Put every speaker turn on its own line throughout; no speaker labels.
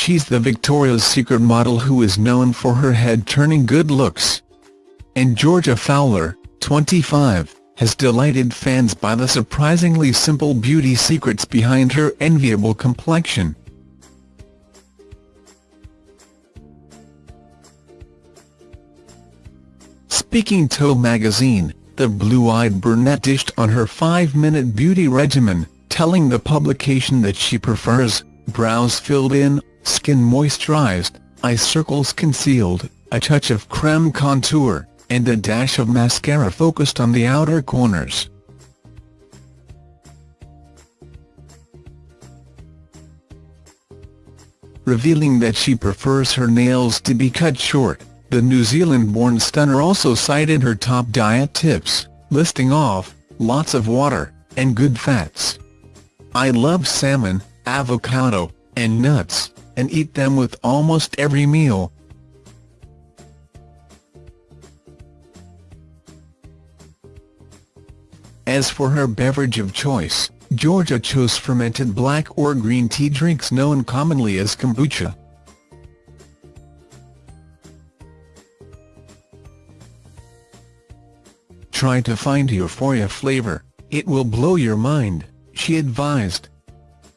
she's the Victoria's Secret model who is known for her head-turning good looks. And Georgia Fowler, 25, has delighted fans by the surprisingly simple beauty secrets behind her enviable complexion. Speaking to magazine, the blue-eyed brunette dished on her five-minute beauty regimen, telling the publication that she prefers brows filled in, skin moisturized, eye circles concealed, a touch of creme contour, and a dash of mascara focused on the outer corners. Revealing that she prefers her nails to be cut short, the New Zealand-born stunner also cited her top diet tips, listing off, lots of water, and good fats. I love salmon, avocado, and nuts, and eat them with almost every meal. As for her beverage of choice, Georgia chose fermented black or green tea drinks known commonly as kombucha. Try to find euphoria flavor, it will blow your mind, she advised.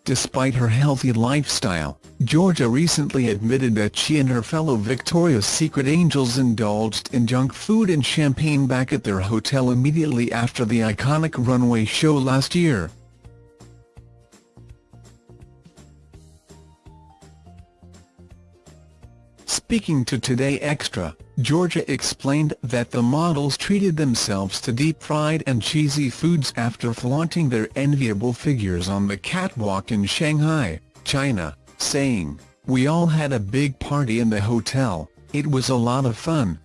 Despite her healthy lifestyle, Georgia recently admitted that she and her fellow Victoria's Secret angels indulged in junk food and champagne back at their hotel immediately after the iconic runway show last year. Speaking to Today Extra, Georgia explained that the models treated themselves to deep-fried and cheesy foods after flaunting their enviable figures on the catwalk in Shanghai, China, saying, We all had a big party in the hotel, it was a lot of fun.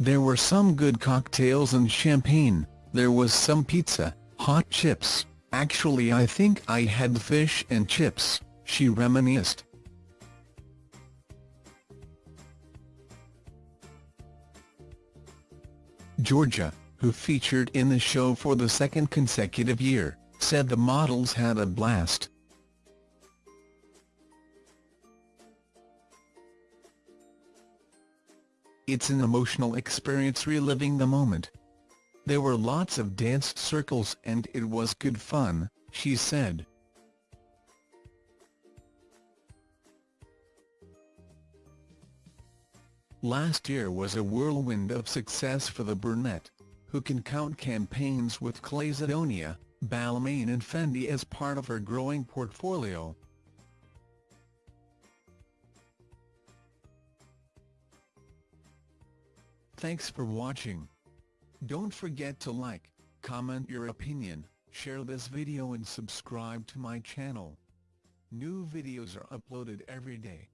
There were some good cocktails and champagne, there was some pizza, hot chips, Actually I think I had fish and chips, she reminisced. Georgia, who featured in the show for the second consecutive year, said the models had a blast. It's an emotional experience reliving the moment, there were lots of dance circles and it was good fun, she said. Last year was a whirlwind of success for the brunette, who can count campaigns with Calzedonia, Balmain and Fendi as part of her growing portfolio. Thanks for watching. Don't forget to like, comment your opinion, share this video and subscribe to my channel. New videos are uploaded every day.